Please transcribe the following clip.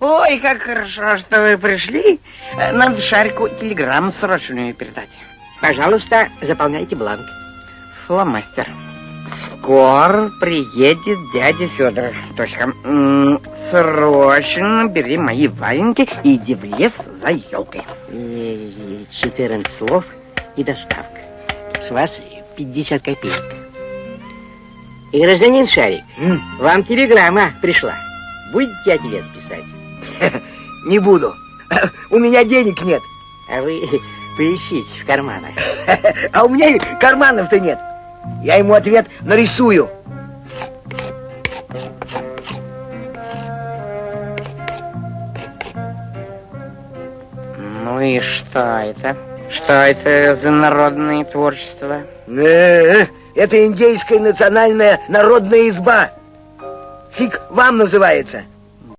Ой, как хорошо, что вы пришли. Надо Шарику телеграмму срочную передать. Пожалуйста, заполняйте бланк. Фломастер. Скоро приедет дядя Федор. Точка. М -м, срочно бери мои валенки и иди в лес за елкой. 14 слов и доставка. С вас 50 копеек. И, гражданин Шарик, М? вам телеграмма пришла. Будете ответ писать? Не буду. У меня денег нет. А вы поищите в карманах. А у меня и карманов-то нет. Я ему ответ нарисую. Ну и что это? Что это за народное творчество? Э, Это индейская национальная народная изба. Фиг вам называется.